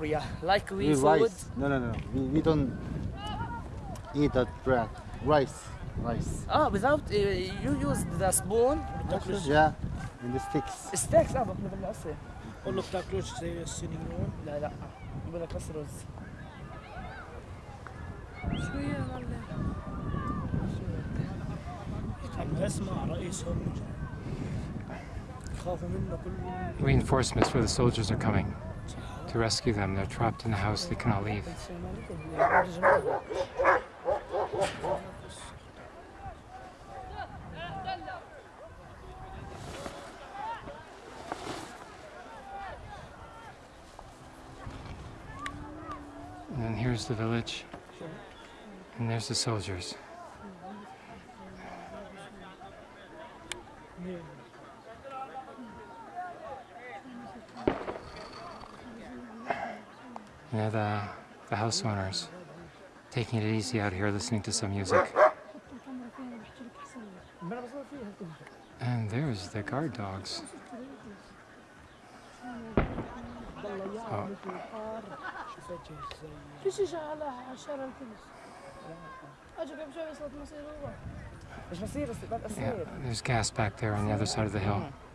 Korea. Like we We food. rice. No, no, no. We, we don't eat that bread. Rice. Rice. Ah, without uh, you use the spoon. Yeah. And the sticks. Steaks اه باكله بالقصة. قول له بتاكلوش زي السنين لا لا بقول لك بس رز. شو يا معلم عم اسمع رئيسهم يخافوا منه كل Reinforcements for the soldiers are coming to rescue them. They're trapped in the house. They cannot leave. And then here's the village. And there's the soldiers. Yeah, the, the house owners taking it easy out here listening to some music. And there's the guard dogs. Oh. Yeah, there's gas back there on the other side of the hill. Mm-hmm.